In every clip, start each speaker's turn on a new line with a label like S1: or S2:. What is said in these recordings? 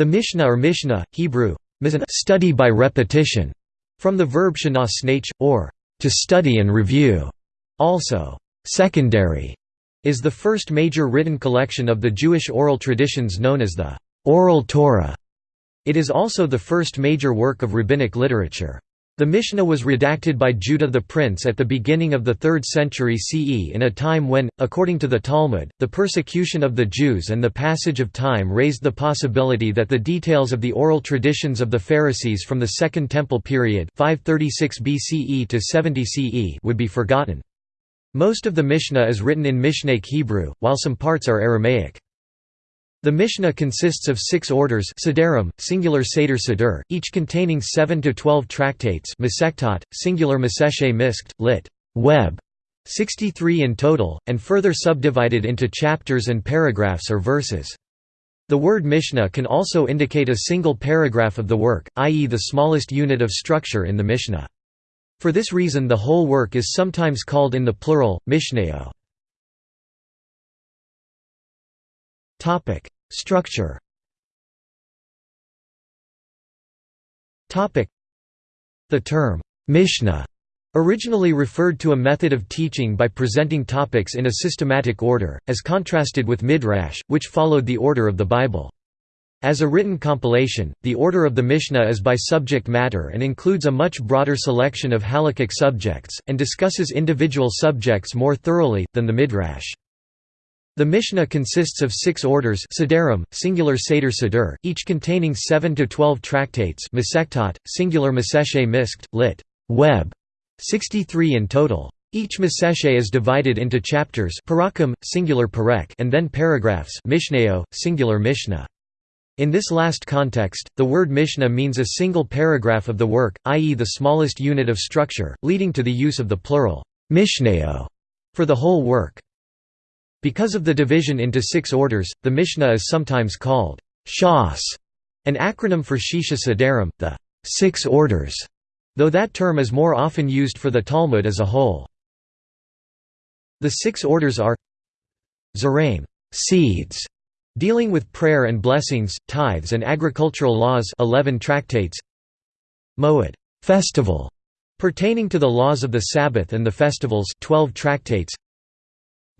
S1: The Mishnah or Mishnah, Hebrew, study by repetition, from the verb shana snach, or to study and review, also secondary, is the first major written collection of the Jewish oral traditions known as the Oral Torah. It is also the first major work of rabbinic literature. The Mishnah was redacted by Judah the Prince at the beginning of the 3rd century CE in a time when, according to the Talmud, the persecution of the Jews and the passage of time raised the possibility that the details of the oral traditions of the Pharisees from the Second Temple period 536 BCE to 70 CE would be forgotten. Most of the Mishnah is written in Mishnaic Hebrew, while some parts are Aramaic. The Mishnah consists of six orders Sederim, singular Seder Seder, each containing 7 to 12 tractates singular Maseshe Miskt, lit. Web, 63 in total, and further subdivided into chapters and paragraphs or verses. The word Mishnah can also indicate a single paragraph of the work, i.e. the smallest unit of structure in the Mishnah. For this reason the whole work is sometimes called in the plural, Mishneo. Structure. The term Mishnah originally referred to a method of teaching by presenting topics in a systematic order, as contrasted with Midrash, which followed the order of the Bible. As a written compilation, the order of the Mishnah is by subject matter and includes a much broader selection of halakhic subjects, and discusses individual subjects more thoroughly, than the Midrash. The Mishnah consists of six orders Sederim, singular Seder Seder, each containing 7 to 12 tractates Masechtot, singular Maseshe Miskt, lit. Web, 63 in total. Each Maseshe is divided into chapters parakim, singular parek, and then paragraphs mishneo, singular mishnah. In this last context, the word mishnah means a single paragraph of the work, i.e. the smallest unit of structure, leading to the use of the plural mishneo for the whole work. Because of the division into six orders, the Mishnah is sometimes called Shas, an acronym for Shisha Sederim, the six orders, though that term is more often used for the Talmud as a whole. The six orders are Zeraim seeds, dealing with prayer and blessings, tithes and agricultural laws 11 tractates Moed festival, pertaining to the laws of the Sabbath and the festivals 12 tractates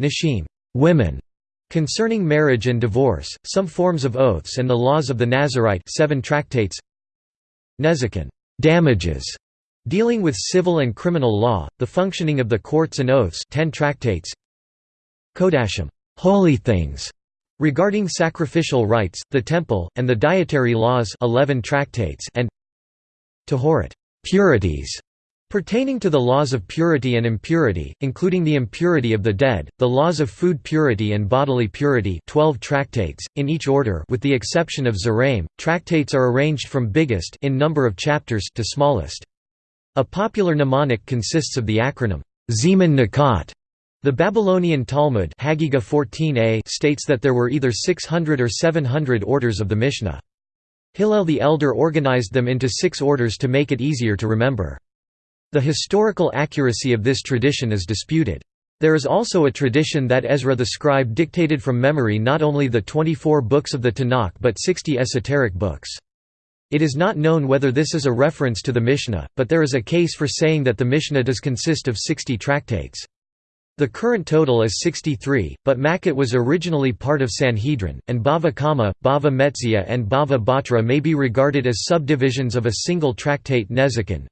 S1: Nashim Women concerning marriage and divorce, some forms of oaths and the laws of the Nazarite 7 tractates. Nezikin damages, dealing with civil and criminal law, the functioning of the courts and oaths 10 tractates. Kodashim holy things, regarding sacrificial rites, the temple, and the dietary laws 11 tractates and Tahorat purities, Pertaining to the laws of purity and impurity, including the impurity of the dead, the laws of food purity and bodily purity 12 tractates, in each order with the exception of Zeraim, tractates are arranged from biggest in number of chapters to smallest. A popular mnemonic consists of the acronym, Zeman Nakat. The Babylonian Talmud 14a states that there were either 600 or 700 orders of the Mishnah. Hillel the Elder organized them into six orders to make it easier to remember. The historical accuracy of this tradition is disputed. There is also a tradition that Ezra the scribe dictated from memory not only the 24 books of the Tanakh but 60 esoteric books. It is not known whether this is a reference to the Mishnah, but there is a case for saying that the Mishnah does consist of 60 tractates. The current total is 63, but Makkot was originally part of Sanhedrin, and Bava Kama, Bava Metzia and Bava Batra may be regarded as subdivisions of a single tractate Nezikin.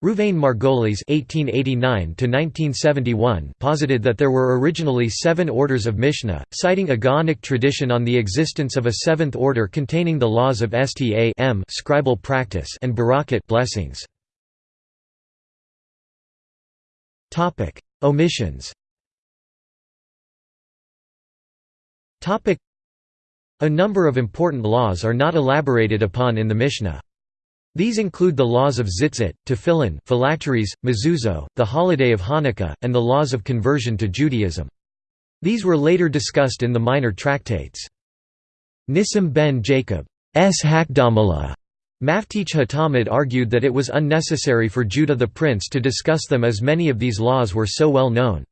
S1: Rouvain Margolis (1889–1971) posited that there were originally seven orders of Mishnah, citing a Gaonic tradition on the existence of a seventh order containing the laws of Stam scribal practice and Barakat blessings. Topic: Omissions. Topic: A number of important laws are not elaborated upon in the Mishnah. These include the laws of Tzitzit, Tefillin, phylacteries, mezuzah, the holiday of Hanukkah, and the laws of conversion to Judaism. These were later discussed in the minor tractates. Nissim ben Jacob's Hakdamala Maftich Hatamid argued that it was unnecessary for Judah the prince to discuss them as many of these laws were so well known.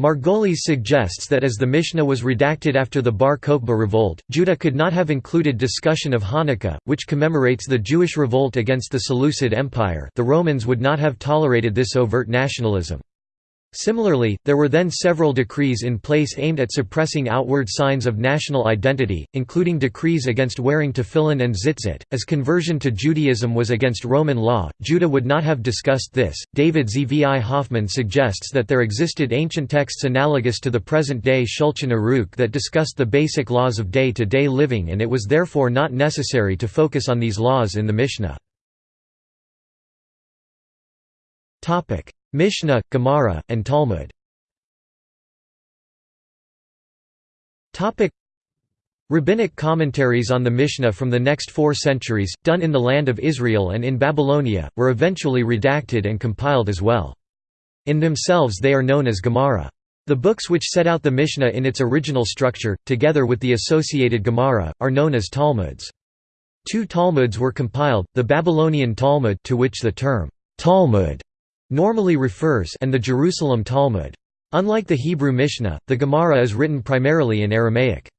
S1: Margolis suggests that as the Mishnah was redacted after the Bar Kokhba revolt, Judah could not have included discussion of Hanukkah, which commemorates the Jewish revolt against the Seleucid Empire the Romans would not have tolerated this overt nationalism. Similarly, there were then several decrees in place aimed at suppressing outward signs of national identity, including decrees against wearing tefillin and tzitzit. As conversion to Judaism was against Roman law, Judah would not have discussed this. David Zvi Hoffman suggests that there existed ancient texts analogous to the present day Shulchan Aruch that discussed the basic laws of day to day living, and it was therefore not necessary to focus on these laws in the Mishnah. Mishnah, Gemara, and Talmud Rabbinic commentaries on the Mishnah from the next four centuries, done in the land of Israel and in Babylonia, were eventually redacted and compiled as well. In themselves they are known as Gemara. The books which set out the Mishnah in its original structure, together with the associated Gemara, are known as Talmuds. Two Talmuds were compiled, the Babylonian Talmud to which the term Talmud normally refers and the Jerusalem Talmud. Unlike the Hebrew Mishnah, the Gemara is written primarily in Aramaic.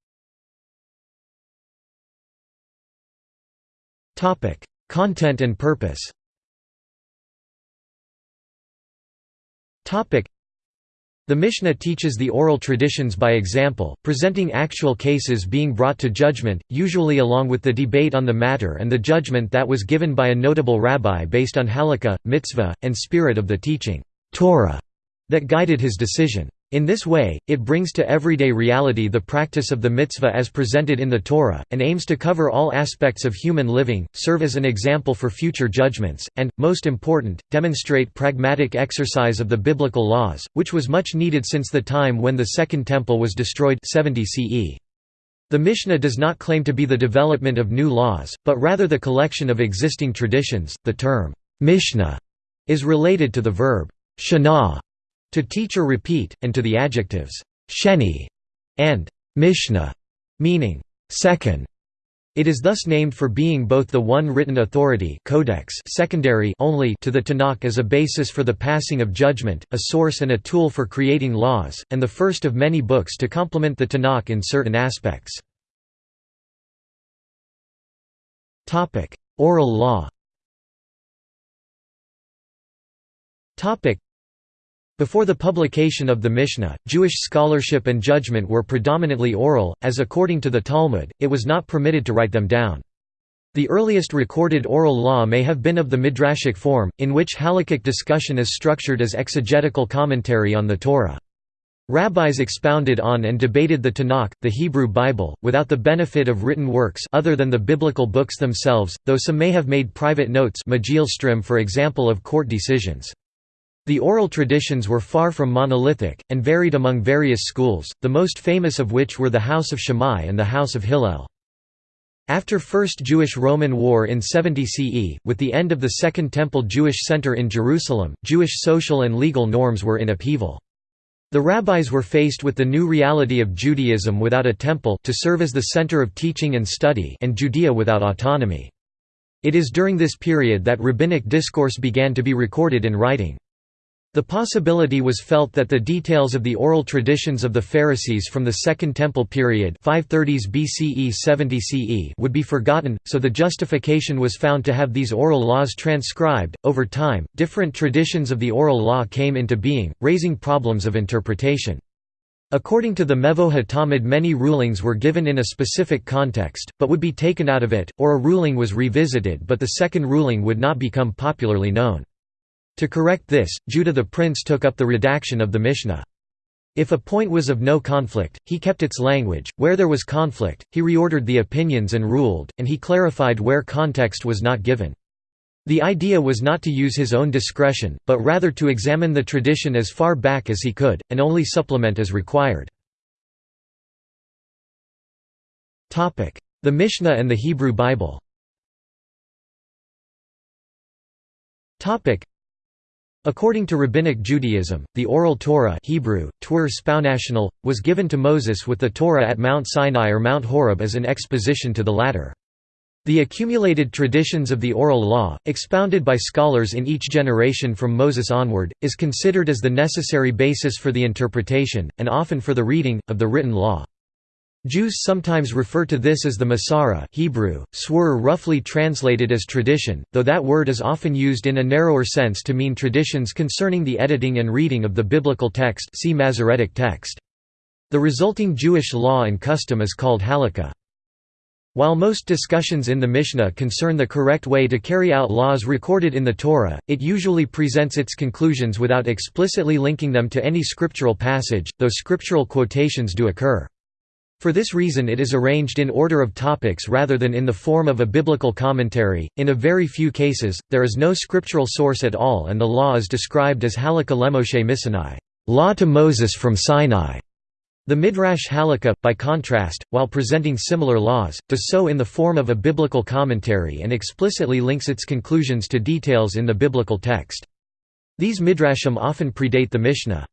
S1: Content and purpose the Mishnah teaches the oral traditions by example, presenting actual cases being brought to judgment, usually along with the debate on the matter and the judgment that was given by a notable rabbi based on halakha, mitzvah, and spirit of the teaching Torah that guided his decision. In this way, it brings to everyday reality the practice of the mitzvah as presented in the Torah, and aims to cover all aspects of human living, serve as an example for future judgments, and, most important, demonstrate pragmatic exercise of the biblical laws, which was much needed since the time when the Second Temple was destroyed 70 CE. The Mishnah does not claim to be the development of new laws, but rather the collection of existing traditions. The term, Mishnah, is related to the verb, shana, to teach or repeat, and to the adjectives sheni and mishnah, meaning second. It is thus named for being both the one written authority codex secondary only to the Tanakh as a basis for the passing of judgment, a source and a tool for creating laws, and the first of many books to complement the Tanakh in certain aspects. Oral law before the publication of the Mishnah, Jewish scholarship and judgment were predominantly oral, as according to the Talmud, it was not permitted to write them down. The earliest recorded oral law may have been of the midrashic form, in which halakhic discussion is structured as exegetical commentary on the Torah. Rabbis expounded on and debated the Tanakh, the Hebrew Bible, without the benefit of written works other than the biblical books themselves, though some may have made private notes for example of court decisions. The oral traditions were far from monolithic, and varied among various schools, the most famous of which were the House of Shammai and the House of Hillel. After First Jewish-Roman War in 70 CE, with the end of the Second Temple Jewish Center in Jerusalem, Jewish social and legal norms were in upheaval. The rabbis were faced with the new reality of Judaism without a temple to serve as the center of teaching and study and Judea without autonomy. It is during this period that rabbinic discourse began to be recorded in writing. The possibility was felt that the details of the oral traditions of the Pharisees from the Second Temple period 530s BCE 70 CE would be forgotten, so the justification was found to have these oral laws transcribed. Over time, different traditions of the oral law came into being, raising problems of interpretation. According to the Mevo HaTalmud many rulings were given in a specific context, but would be taken out of it, or a ruling was revisited but the second ruling would not become popularly known. To correct this, Judah the prince took up the redaction of the Mishnah. If a point was of no conflict, he kept its language, where there was conflict, he reordered the opinions and ruled, and he clarified where context was not given. The idea was not to use his own discretion, but rather to examine the tradition as far back as he could, and only supplement as required. The Mishnah and the Hebrew Bible According to Rabbinic Judaism, the Oral Torah Hebrew, Tur was given to Moses with the Torah at Mount Sinai or Mount Horeb as an exposition to the latter. The accumulated traditions of the oral law, expounded by scholars in each generation from Moses onward, is considered as the necessary basis for the interpretation, and often for the reading, of the written law. Jews sometimes refer to this as the Masorah Hebrew, swur roughly translated as tradition, though that word is often used in a narrower sense to mean traditions concerning the editing and reading of the biblical text see Masoretic text. The resulting Jewish law and custom is called halakha. While most discussions in the Mishnah concern the correct way to carry out laws recorded in the Torah, it usually presents its conclusions without explicitly linking them to any scriptural passage, though scriptural quotations do occur. For this reason it is arranged in order of topics rather than in the form of a biblical commentary. In a very few cases, there is no scriptural source at all and the law is described as halakha lemoshe misinai, law to Moses from Sinai. The Midrash Halakha, by contrast, while presenting similar laws, does so in the form of a biblical commentary and explicitly links its conclusions to details in the biblical text. These midrashim often predate the Mishnah.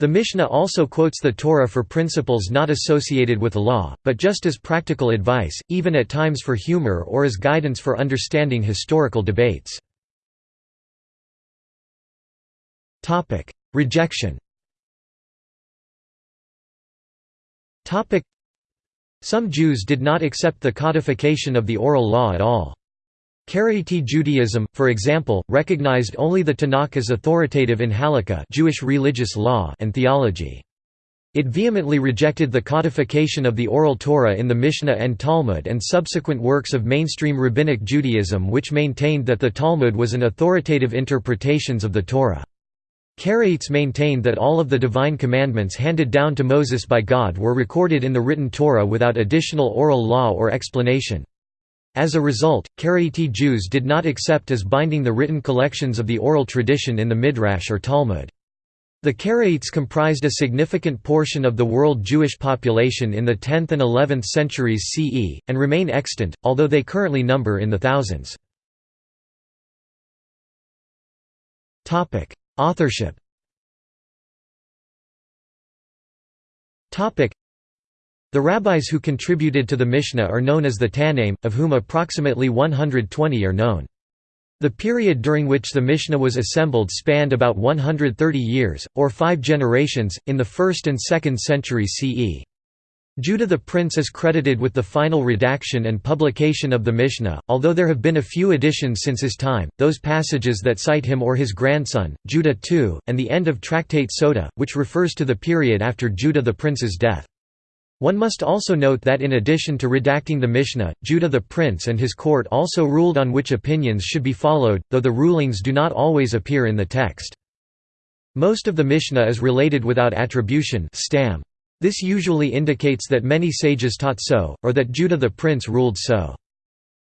S1: The Mishnah also quotes the Torah for principles not associated with law, but just as practical advice, even at times for humor or as guidance for understanding historical debates. Rejection Some Jews did not accept the codification of the oral law at all. Karaite Judaism, for example, recognized only the Tanakh as authoritative in halakha Jewish religious law and theology. It vehemently rejected the codification of the Oral Torah in the Mishnah and Talmud and subsequent works of mainstream Rabbinic Judaism which maintained that the Talmud was an authoritative interpretations of the Torah. Karaites maintained that all of the divine commandments handed down to Moses by God were recorded in the written Torah without additional oral law or explanation. As a result, Karaite Jews did not accept as binding the written collections of the oral tradition in the Midrash or Talmud. The Karaites comprised a significant portion of the world Jewish population in the 10th and 11th centuries CE, and remain extant, although they currently number in the thousands. Authorship The rabbis who contributed to the Mishnah are known as the Tannaim, of whom approximately 120 are known. The period during which the Mishnah was assembled spanned about 130 years, or five generations, in the 1st and 2nd centuries CE. Judah the Prince is credited with the final redaction and publication of the Mishnah, although there have been a few additions since his time, those passages that cite him or his grandson, Judah II, and the end of Tractate Sota, which refers to the period after Judah the Prince's death. One must also note that in addition to redacting the Mishnah, Judah the Prince and his court also ruled on which opinions should be followed, though the rulings do not always appear in the text. Most of the Mishnah is related without attribution stam. This usually indicates that many sages taught so, or that Judah the prince ruled so.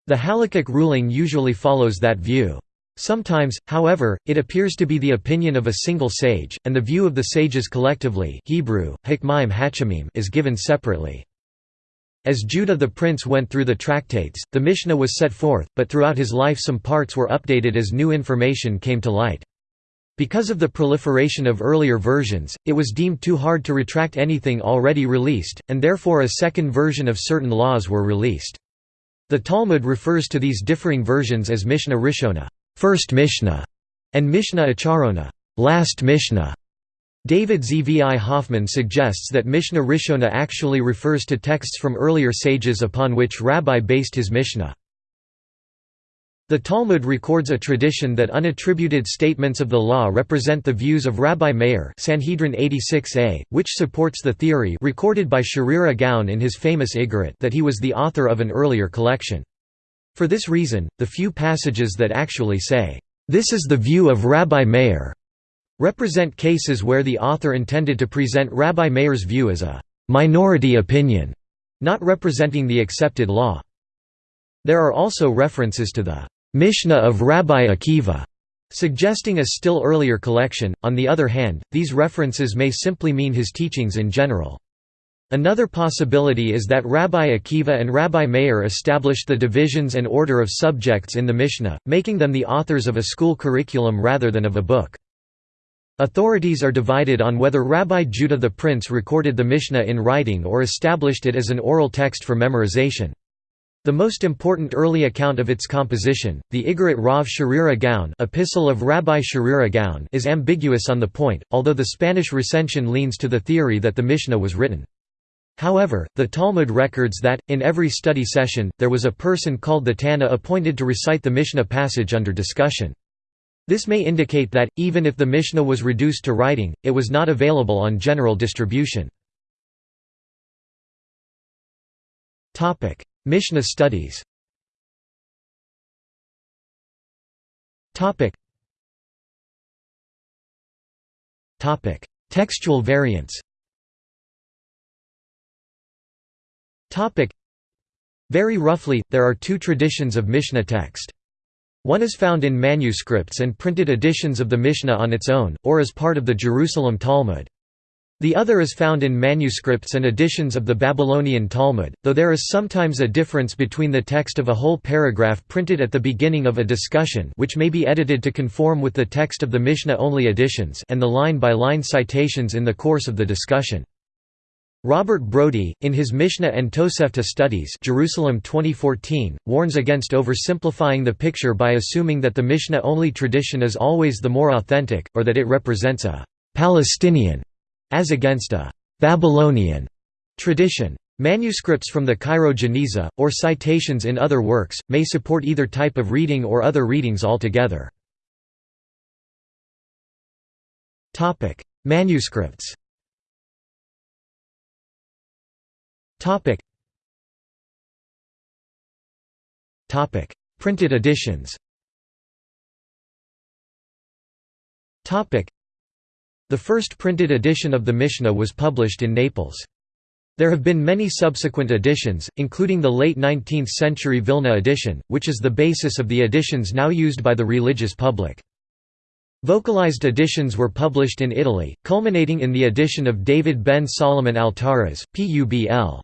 S1: The halakhic ruling usually follows that view. Sometimes, however, it appears to be the opinion of a single sage, and the view of the sages collectively Hebrew, is given separately. As Judah the prince went through the tractates, the Mishnah was set forth, but throughout his life some parts were updated as new information came to light. Because of the proliferation of earlier versions, it was deemed too hard to retract anything already released, and therefore a second version of certain laws were released. The Talmud refers to these differing versions as Mishnah Rishona first Mishnah", and Mishnah Acharona last Mishnah". David Zvi Hoffman suggests that Mishnah Rishona actually refers to texts from earlier sages upon which Rabbi based his Mishnah. The Talmud records a tradition that unattributed statements of the law represent the views of Rabbi Meir Sanhedrin 86a, which supports the theory recorded by Sherira Gaon in his famous Iggeret that he was the author of an earlier collection. For this reason, the few passages that actually say, "'This is the view of Rabbi Meir' represent cases where the author intended to present Rabbi Meir's view as a "'minority opinion' not representing the accepted law. There are also references to the Mishnah of Rabbi Akiva, suggesting a still earlier collection. On the other hand, these references may simply mean his teachings in general. Another possibility is that Rabbi Akiva and Rabbi Meir established the divisions and order of subjects in the Mishnah, making them the authors of a school curriculum rather than of a book. Authorities are divided on whether Rabbi Judah the Prince recorded the Mishnah in writing or established it as an oral text for memorization. The most important early account of its composition, the Iggeret Rav Sherira Gaon Epistle of Rabbi Sherira Gaon is ambiguous on the point, although the Spanish recension leans to the theory that the Mishnah was written. However, the Talmud records that, in every study session, there was a person called the Tana appointed to recite the Mishnah passage under discussion. This may indicate that, even if the Mishnah was reduced to writing, it was not available on general distribution. Mishnah studies Textual variants Very roughly, there are two traditions of Mishnah text. One is found in manuscripts and printed editions of the Mishnah on its own, or as part of the Jerusalem Talmud. The other is found in manuscripts and editions of the Babylonian Talmud, though there is sometimes a difference between the text of a whole paragraph printed at the beginning of a discussion which may be edited to conform with the text of the Mishnah-only editions and the line-by-line -line citations in the course of the discussion. Robert Brody, in his Mishnah and Tosefta Studies Jerusalem 2014, warns against oversimplifying the picture by assuming that the Mishnah-only tradition is always the more authentic, or that it represents a «Palestinian» as against a Babylonian tradition. Manuscripts from the Cairo Geniza, or citations in other works, may support either type of reading or other readings altogether. Manuscripts Printed editions Topic. the first printed edition of the Mishnah was published in Naples. There have been many subsequent editions, including the late 19th-century Vilna edition, which is the basis of the editions now used by the religious public. Vocalized editions were published in Italy, culminating in the edition of David ben Solomon Altaras, Publ.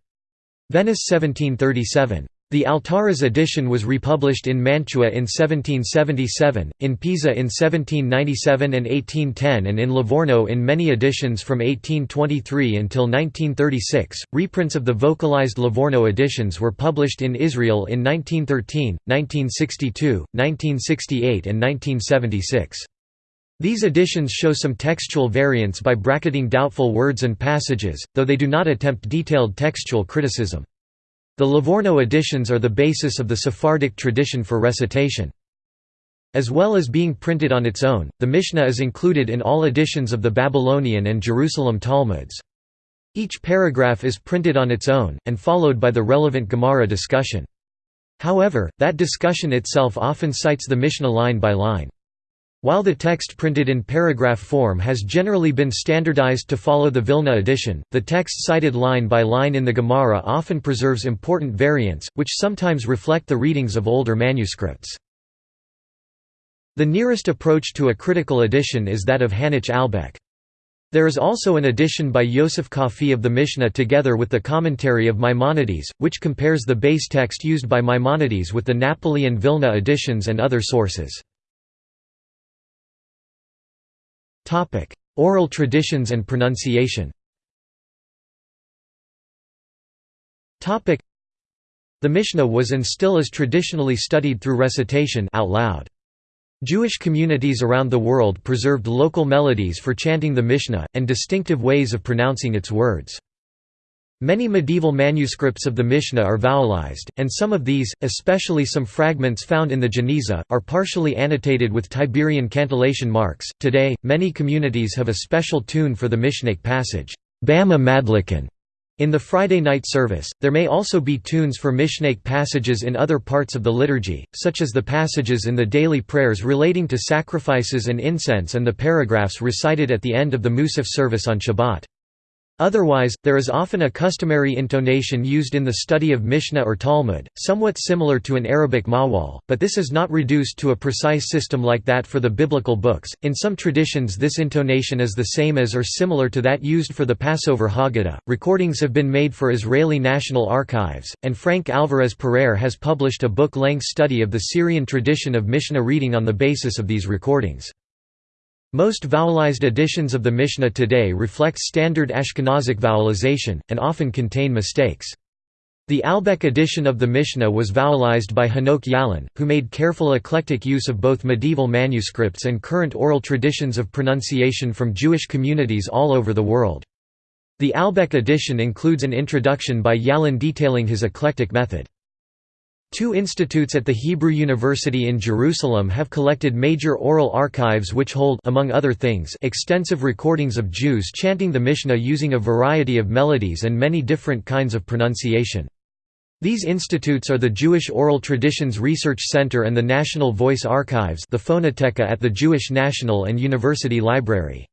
S1: Venice 1737. The Altaras edition was republished in Mantua in 1777, in Pisa in 1797 and 1810 and in Livorno in many editions from 1823 until 1936. Reprints of the vocalized Livorno editions were published in Israel in 1913, 1962, 1968 and 1976. These editions show some textual variants by bracketing doubtful words and passages, though they do not attempt detailed textual criticism. The Livorno editions are the basis of the Sephardic tradition for recitation. As well as being printed on its own, the Mishnah is included in all editions of the Babylonian and Jerusalem Talmuds. Each paragraph is printed on its own, and followed by the relevant Gemara discussion. However, that discussion itself often cites the Mishnah line by line. While the text printed in paragraph form has generally been standardized to follow the Vilna edition, the text cited line by line in the Gemara often preserves important variants, which sometimes reflect the readings of older manuscripts. The nearest approach to a critical edition is that of Hanoch Albeck. There is also an edition by Yosef Kafih of the Mishnah together with the commentary of Maimonides, which compares the base text used by Maimonides with the Napoli and Vilna editions and other sources. Topic: Oral traditions and pronunciation. Topic: The Mishnah was and still is traditionally studied through recitation out loud. Jewish communities around the world preserved local melodies for chanting the Mishnah, and distinctive ways of pronouncing its words. Many medieval manuscripts of the Mishnah are vowelized, and some of these, especially some fragments found in the Geniza, are partially annotated with Tiberian cantillation marks. Today, many communities have a special tune for the Mishnaic passage, Bameh Madliqin. In the Friday night service, there may also be tunes for Mishnaic passages in other parts of the liturgy, such as the passages in the daily prayers relating to sacrifices and incense and the paragraphs recited at the end of the Musaf service on Shabbat. Otherwise, there is often a customary intonation used in the study of Mishnah or Talmud, somewhat similar to an Arabic mawwal, but this is not reduced to a precise system like that for the biblical books. In some traditions, this intonation is the same as or similar to that used for the Passover Haggadah. Recordings have been made for Israeli National Archives, and Frank Alvarez Pereyre has published a book length study of the Syrian tradition of Mishnah reading on the basis of these recordings. Most vowelized editions of the Mishnah today reflect standard Ashkenazic vowelization, and often contain mistakes. The Albeck edition of the Mishnah was vowelized by Hanoch Yalon, who made careful eclectic use of both medieval manuscripts and current oral traditions of pronunciation from Jewish communities all over the world. The Albeck edition includes an introduction by Yalon detailing his eclectic method. Two institutes at the Hebrew University in Jerusalem have collected major oral archives which hold among other things, extensive recordings of Jews chanting the Mishnah using a variety of melodies and many different kinds of pronunciation. These institutes are the Jewish Oral Traditions Research Center and the National Voice Archives the Phonoteca at the Jewish National and University Library.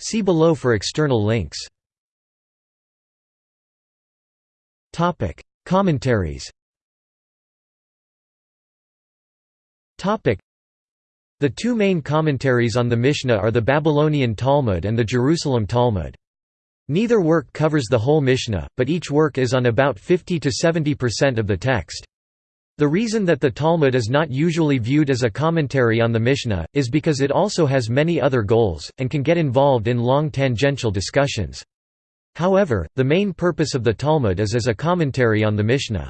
S1: See below for external links. Commentaries The two main commentaries on the Mishnah are the Babylonian Talmud and the Jerusalem Talmud. Neither work covers the whole Mishnah, but each work is on about 50 to 70% of the text. The reason that the Talmud is not usually viewed as a commentary on the Mishnah, is because it also has many other goals, and can get involved in long tangential discussions. However, the main purpose of the Talmud is as a commentary on the Mishnah.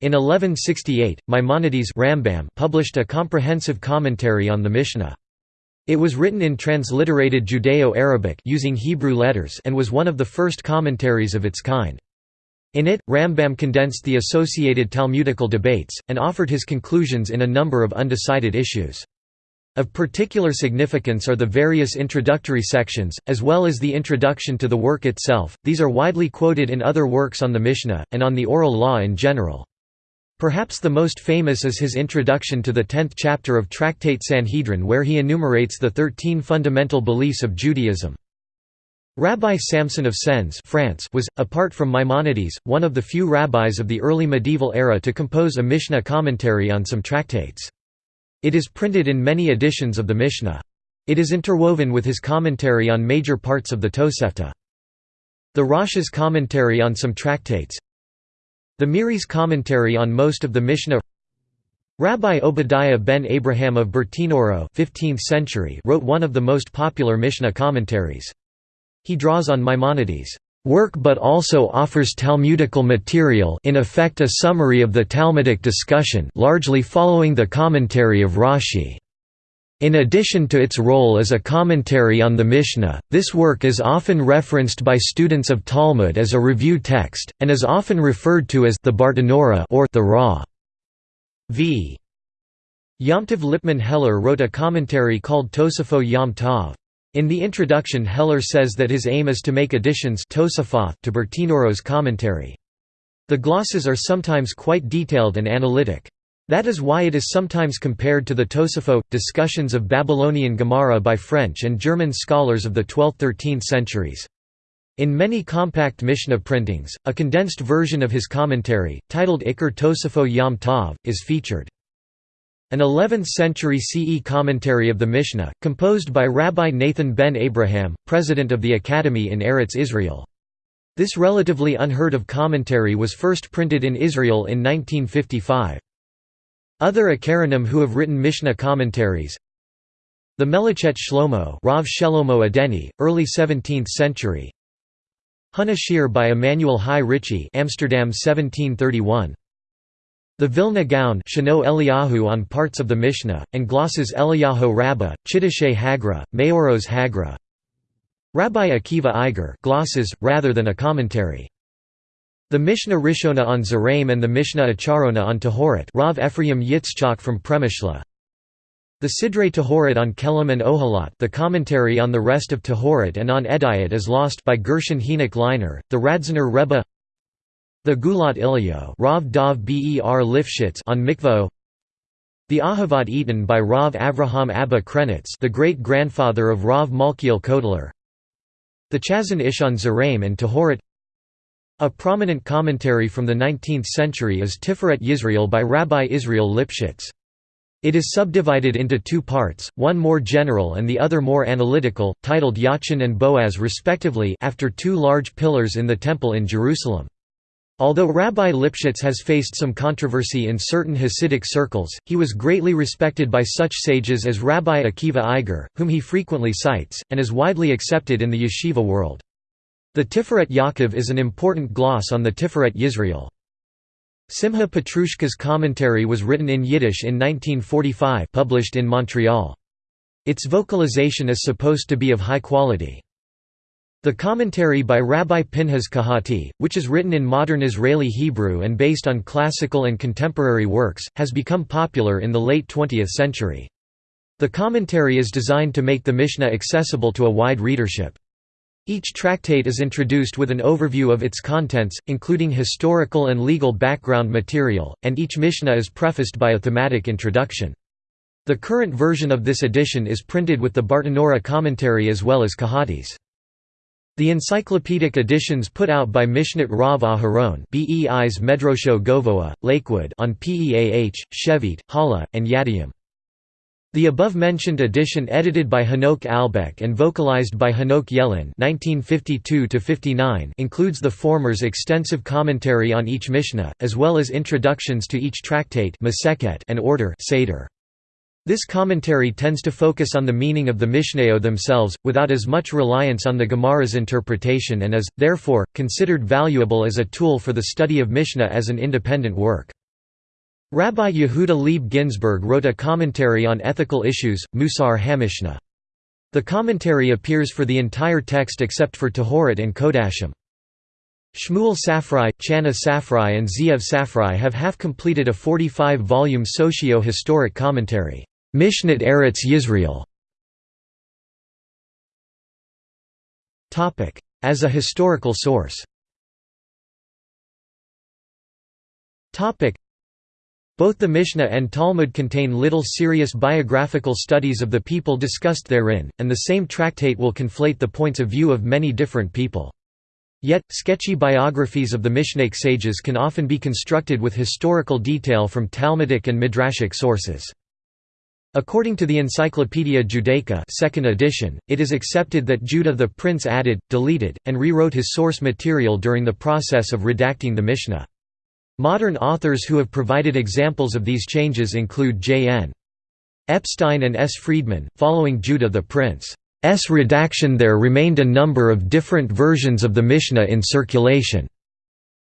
S1: In 1168, Maimonides Rambam published a comprehensive commentary on the Mishnah. It was written in transliterated Judeo-Arabic using Hebrew letters and was one of the first commentaries of its kind. In it, Rambam condensed the associated Talmudical debates, and offered his conclusions in a number of undecided issues. Of particular significance are the various introductory sections, as well as the introduction to the work itself, these are widely quoted in other works on the Mishnah, and on the oral law in general. Perhaps the most famous is his introduction to the tenth chapter of Tractate Sanhedrin where he enumerates the thirteen fundamental beliefs of Judaism. Rabbi Samson of Sens France was, apart from Maimonides, one of the few rabbis of the early medieval era to compose a Mishnah commentary on some tractates. It is printed in many editions of the Mishnah. It is interwoven with his commentary on major parts of the Tosefta. The Rosh's commentary on some tractates, the Meiri's commentary on most of the Mishnah Rabbi Obadiah ben Abraham of Bertinoro 15th century wrote one of the most popular Mishnah commentaries. He draws on Maimonides' work but also offers Talmudical material in effect a summary of the Talmudic discussion largely following the commentary of Rashi. In addition to its role as a commentary on the Mishnah, this work is often referenced by students of Talmud as a review text, and is often referred to as the Bartenura or the Ra. V. Yomtiv Lipman Heller wrote a commentary called Tosefot Yom Tov. In the introduction Heller says that his aim is to make additions to Bertinoro's commentary. The glosses are sometimes quite detailed and analytic. That is why it is sometimes compared to the Tosafot, discussions of Babylonian Gemara by French and German scholars of the 12th–13th centuries. In many compact Mishnah printings, a condensed version of his commentary, titled Iker Tosafot Yom Tov, is featured. An 11th-century CE commentary of the Mishnah, composed by Rabbi Nathan ben Abraham, president of the Academy in Eretz Israel. This relatively unheard of commentary was first printed in Israel in 1955. Other Acharonim who have written Mishnah commentaries. The Melechet Shlomo Rav Shelomo Adeni, early 17th century. Hon Ashir by Emmanuel Hai Ricchi Amsterdam 1731 the Vilna Gaon Shano Eliyahu on parts of the Mishnah, and glosses Eliyahu Rabbah, Chiddushei Hagra, Maoros Hagra. Rabbi Akiva Eiger glosses, rather than a commentary the Mishnah Rishona on Zeraim and the Mishnah Acharona on Tahorat. Rav Ephraim Yitzchak from Premishla. The Sidrei Tahorat on Kelim and Ohalat the commentary on the rest of Tahorat and on Edayat is lost by Gershon Henoch Liner, the Radziner Rebbe. The Gulat Ilyo Rav Dov Ber Lifshitz on Mikvo The Ahavat Eitan by Rav Avraham Abba Krenitz the great-grandfather of Rav Malkiel Kotler. The Chazon Ish on Zeraim and Tahorat a prominent commentary from the 19th century is Tiferet Yisrael by Rabbi Israel Lipshitz. It is subdivided into two parts, one more general and the other more analytical, titled Yachin and Boaz respectively after two large pillars in the Temple in Jerusalem. Although Rabbi Lipshitz has faced some controversy in certain Hasidic circles, he was greatly respected by such sages as Rabbi Akiva Eiger, whom he frequently cites, and is widely accepted in the yeshiva world. The Tiferet Yaakov is an important gloss on the Tiferet Yisrael. Simha Petrushka's commentary was written in Yiddish in 1945 published in Montreal. Its vocalization is supposed to be of high quality. The commentary by Rabbi Pinhas Kahati, which is written in modern Israeli Hebrew and based on classical and contemporary works, has become popular in the late 20th century. The commentary is designed to make the Mishnah accessible to a wide readership. Each tractate is introduced with an overview of its contents, including historical and legal background material, and each Mishnah is prefaced by a thematic introduction. The current version of this edition is printed with the Bartenura commentary as well as Kahati's. The encyclopedic editions put out by Mishnat Rav Aharon Medrosho Govoa, Lakewood on PEAH, Shevit, Hala, and Yadayim. The above-mentioned edition edited by Hanoch Albeck and vocalized by Hanoch Yalon includes the former's extensive commentary on each Mishnah, as well as introductions to each tractate and order Seder. This commentary tends to focus on the meaning of the Mishnayot themselves, without as much reliance on the Gemara's interpretation and is, therefore, considered valuable as a tool for the study of Mishnah as an independent work. Rabbi Yehuda Leib Ginsburg wrote a commentary on ethical issues, Musar Hamishna. The commentary appears for the entire text except for Tahorat and Kodashim. Shmuel Safrai, Chana Safrai and Zeev Safrai have half-completed a 45-volume socio-historic commentary, Mishnat Eretz Yisrael. As a historical source both the Mishnah and Talmud contain little serious biographical studies of the people discussed therein, and the same tractate will conflate the points of view of many different people. Yet, sketchy biographies of the Mishnaic sages can often be constructed with historical detail from Talmudic and Midrashic sources. According to the Encyclopaedia Judaica second edition, it is accepted that Judah the prince added, deleted, and rewrote his source material during the process of redacting the Mishnah. Modern authors who have provided examples of these changes include J.N. Epstein and S. Friedman. Following Judah the Prince's redaction, there remained a number of different versions of the Mishnah in circulation.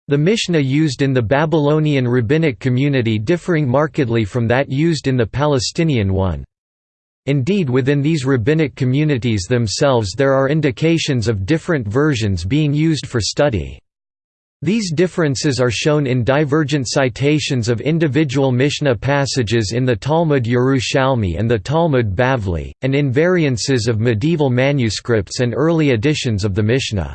S1: The Mishnah used in the Babylonian rabbinic community differing markedly from that used in the Palestinian one. Indeed within these rabbinic communities themselves there are indications of different versions being used for study. These differences are shown in divergent citations of individual Mishnah passages in the Talmud Yerushalmi and the Talmud Bavli, and in variances of medieval manuscripts and early editions of the Mishnah.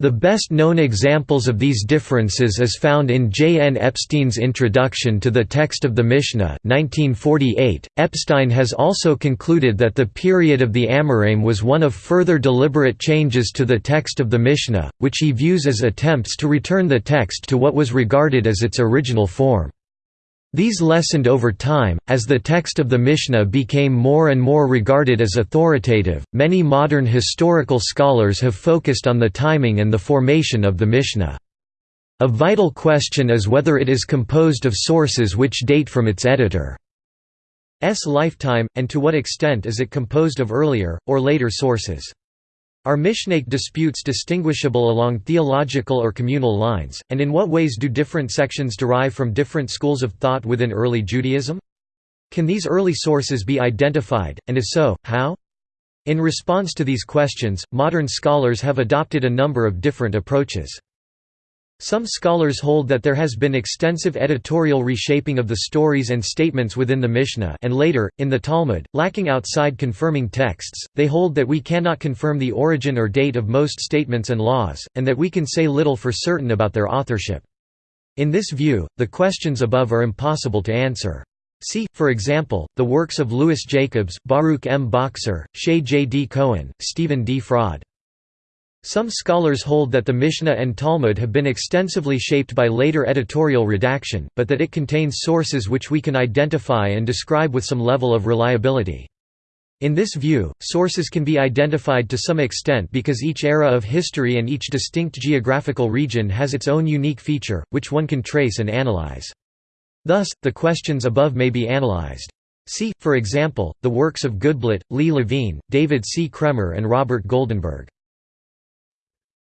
S1: The best known examples of these differences is found in J. N. Epstein's Introduction to the Text of the Mishnah 1948. .Epstein has also concluded that the period of the Amoraim was one of further deliberate changes to the text of the Mishnah, which he views as attempts to return the text to what was regarded as its original form. These lessened over time, as the text of the Mishnah became more and more regarded as authoritative. Many modern historical scholars have focused on the timing and the formation of the Mishnah. A vital question is whether it is composed of sources which date from its editor's lifetime, and to what extent is it composed of earlier, or later sources. Are Mishnaic disputes distinguishable along theological or communal lines, and in what ways do different sections derive from different schools of thought within early Judaism? Can these early sources be identified, and if so, how? In response to these questions, modern scholars have adopted a number of different approaches. Some scholars hold that there has been extensive editorial reshaping of the stories and statements within the Mishnah and later, in the Talmud, lacking outside confirming texts, they hold that we cannot confirm the origin or date of most statements and laws, and that we can say little for certain about their authorship. In this view, the questions above are impossible to answer. See, for example, the works of Louis Jacobs, Baruch M. Boxer, Shaye J. D. Cohen, Stephen D. Fraade. Some scholars hold that the Mishnah and Talmud have been extensively shaped by later editorial redaction, but that it contains sources which we can identify and describe with some level of reliability. In this view, sources can be identified to some extent because each era of history and each distinct geographical region has its own unique feature, which one can trace and analyze. Thus, the questions above may be analyzed. See, for example, the works of Goodblatt, Lee Levine, David C. Kraemer and Robert Goldenberg.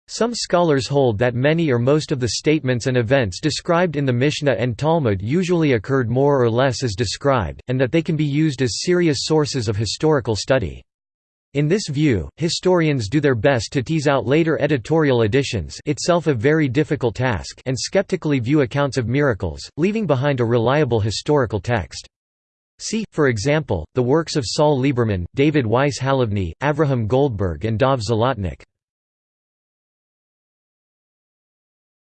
S1: Some scholars hold that many or most of the statements and events described in the Mishnah and Talmud usually occurred more or less as described, and that they can be used as serious sources of historical study. In this view, historians do their best to tease out later editorial additions itself a very difficult task and skeptically view accounts of miracles, leaving behind a reliable historical text. See, for example, the works of Saul Lieberman, David Weiss Halivni, Avraham Goldberg and Dov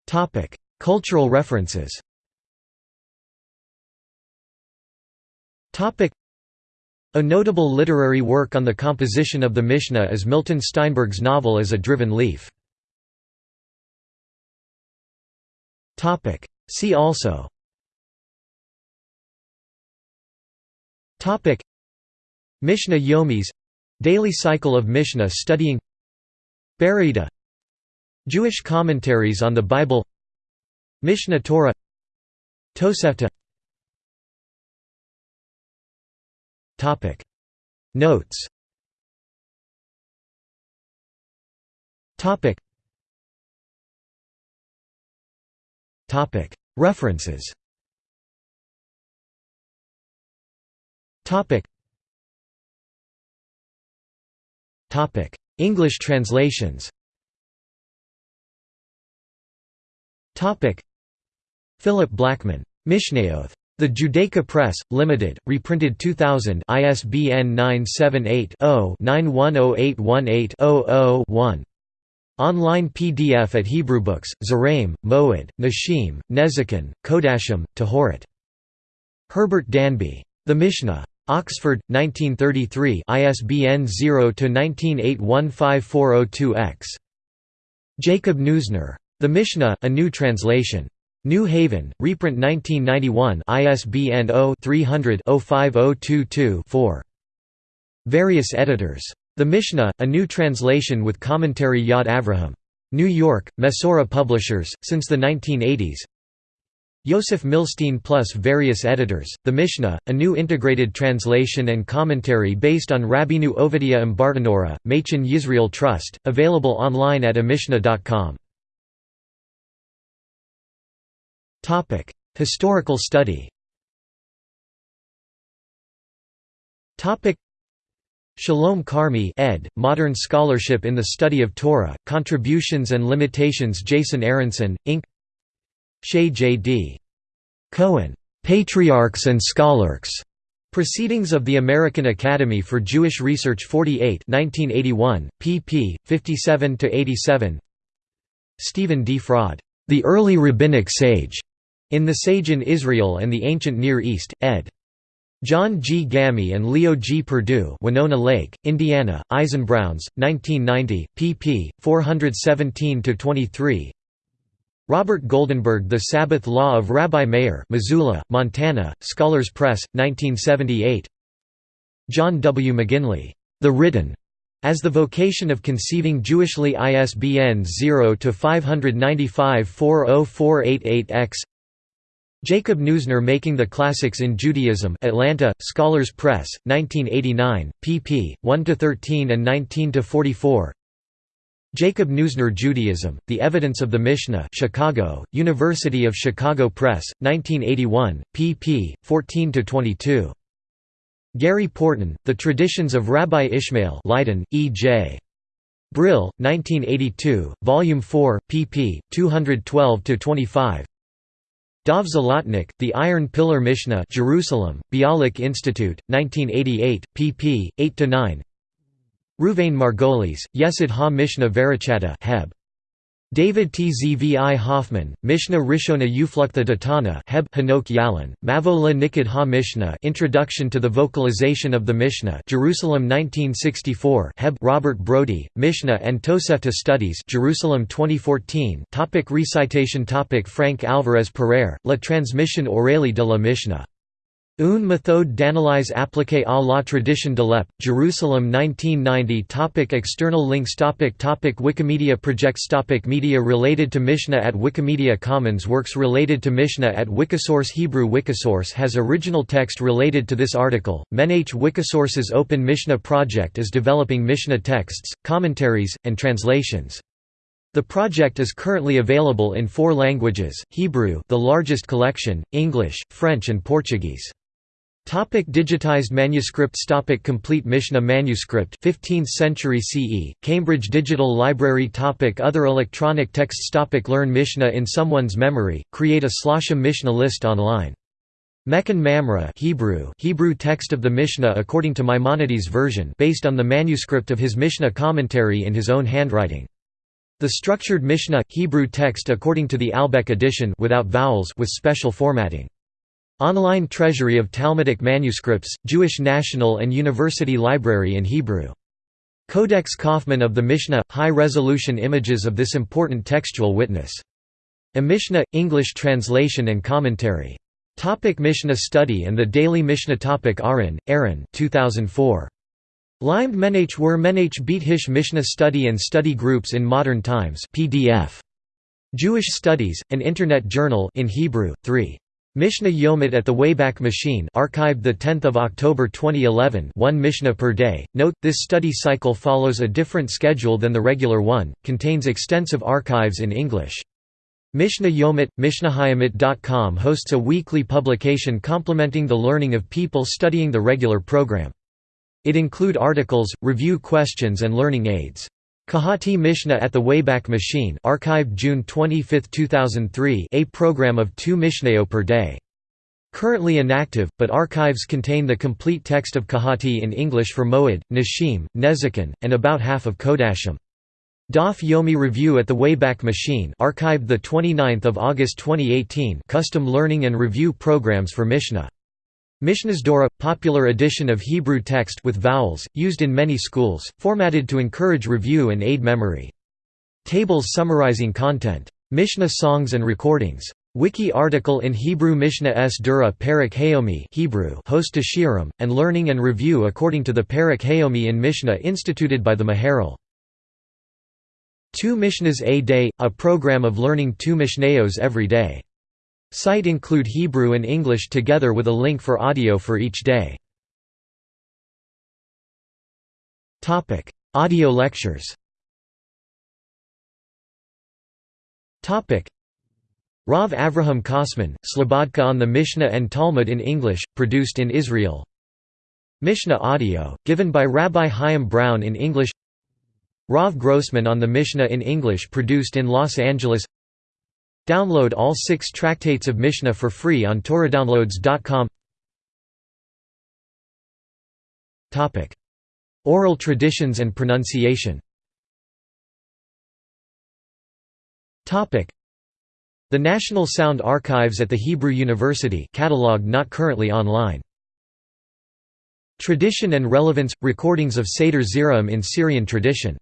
S1: Zlotnik. Cultural references. Topic: a notable literary work on the composition of the Mishnah is Milton Steinberg's novel As a Driven Leaf. Topic: See also. Topic: Mishnah Yomis — daily cycle of Mishnah studying. Baraita Jewish commentaries on the Bible. Mishneh Torah. Tosefta. Topic. Notes. Topic. Topic. References. Topic. Topic. English translations Topic Philip Blackman Mishnayot the Judaica Press, Limited, reprinted 2000 ISBN 978-0-910818-00-1. Online PDF at Hebrewbooks, Zeraim, Moed, Nashim, Nezikin, Kodashim, Tahorit. Herbert Danby. The Mishnah. Oxford, 1933 ISBN 0-19815402-X. Jacob Neusner. The Mishnah, a new translation. New Haven, reprint 1991 ISBN 0-300-05022-4. Various editors. The Mishnah, a new translation with commentary Yad Avraham. New York, Mesorah Publishers, since the 1980s Yosef Milstein plus various editors, The Mishnah, a new integrated translation and commentary based on Rabbeinu Ovadia and Bartenura, Machon Yisrael Trust, available online at emishnah.com. Historical study Topic: Shalom Carmy ed., Modern Scholarship in the Study of Torah, Contributions and Limitations Jason Aronson, Inc. Shaye J.D. Cohen. Patriarchs and Scholars. Proceedings of the American Academy for Jewish Research 48 1981, pp. 57–87 Stephen D. Fraade. The Early Rabbinic Sage. In the Sage in Israel and the Ancient Near East, ed. John G. Gammie and Leo G. Perdue Winona Lake, Indiana, Eisenbrauns, 1990, pp. 417–23 Robert Goldenberg The Sabbath Law of Rabbi Meir Missoula, Montana, Scholars Press, 1978 John W. McGinley, The Written, as the vocation of conceiving Jewishly ISBN 0-595-40488-X Jacob Neusner Making the Classics in Judaism Atlanta, Scholars Press, 1989, pp. 1–13 and 19–44 Jacob Neusner Judaism, The Evidence of the Mishnah Chicago, University of Chicago Press, 1981, pp. 14–22. Gary Porton, The Traditions of Rabbi Ishmael Leiden, E. J. Brill, 1982, Volume 4, pp. 212–25 Dov Zlotnik, The Iron Pillar Mishnah Jerusalem, Bialik Institute, 1988, pp. 8–9 Ruvain Margolis, Yesod ha-Mishnah Verichata Heb. David Tzvi Hoffman, Mishnah Rishona Ufluktha Datana Heb Hanoch Yalon, Mavo la Nikid ha-Mishnah Introduction to the Vocalization of the Mishnah Jerusalem 1964 Heb Robert Brody, Mishnah and Tosefta Studies Jerusalem 2014 topic Recitation topic Frank Alvarez Pereyre, La Transmission orale de la Mishnah Une méthode d'analyse appliquée à la tradition de l'EP, Jerusalem 1990 topic External links topic topic Wikimedia projects topic Media related to Mishnah at Wikimedia Commons Works related to Mishnah at Wikisource Hebrew Wikisource has original text related to this article, Menach Wikisource's Open Mishnah project is developing Mishnah texts, commentaries, and translations. The project is currently available in four languages, Hebrew the largest collection, English, French and Portuguese. Topic digitized manuscripts Topic Complete Mishnah manuscript 15th century CE, Cambridge Digital Library Topic Other electronic texts Topic Learn Mishnah in someone's memory, create a Shloshim Mishnah list online. Mechon Mamre Hebrew, Hebrew text of the Mishnah according to Maimonides' version based on the manuscript of his Mishnah commentary in his own handwriting. The structured Mishnah Hebrew text according to the Albeck edition without vowels with special formatting. Online Treasury of Talmudic Manuscripts, Jewish National and University Library in Hebrew. Codex Kaufmann of the Mishnah – high-resolution images of this important textual witness. A Mishnah – English translation and commentary. Topic Mishnah study and the Daily Mishnah Topic Aron, Aaron 2004. Limed Menach Wur Menach Beat Hish Mishnah Study and Study Groups in Modern Times PDF. Jewish Studies, an Internet journal in Hebrew, 3. Mishnah Yomit at the Wayback Machine archived 10 October 2011 one Mishnah per day. Note, this study cycle follows a different schedule than the regular one, contains extensive archives in English. Mishnah Yomit, MishnahYomit.com hosts a weekly publication complementing the learning of people studying the regular program. It include articles, review questions and learning aids. Kahati Mishnah at the Wayback Machine archived June 25, 2003 a program of two Mishnayot per day. Currently inactive, but archives contain the complete text of Kahati in English for Moed, Nashim, Nezikin, and about half of Kodashim. Daf Yomi Review at the Wayback Machine archived 29 August 2018 custom learning and review programs for Mishnah. Mishnah's Dora – popular edition of Hebrew text with vowels, used in many schools, formatted to encourage review and aid memory. Tables summarizing content. Mishnah songs and recordings. Wiki article in Hebrew Mishnah S. Dura Parak Hayomi Hebrew host to Shiurim, and learning and review according to the Parak Hayomi in Mishnah instituted by the Maharal. Two Mishnahs a day – a program of learning two Mishnayos every day. Site include Hebrew and English together with a link for audio for each day. Topic: Audio lectures. Topic: Rav Avraham Kosman, Slobodka on the Mishnah and Talmud in English, produced in Israel. Mishnah audio, given by Rabbi Chaim Brown in English. Rav Grossman on the Mishnah in English produced in Los Angeles Download all six tractates of Mishnah for free on TorahDownloads.com Oral traditions and pronunciation. The National Sound Archives at the Hebrew University catalog not currently online. Tradition and relevance – Recordings of Seder Zeraim in Syrian tradition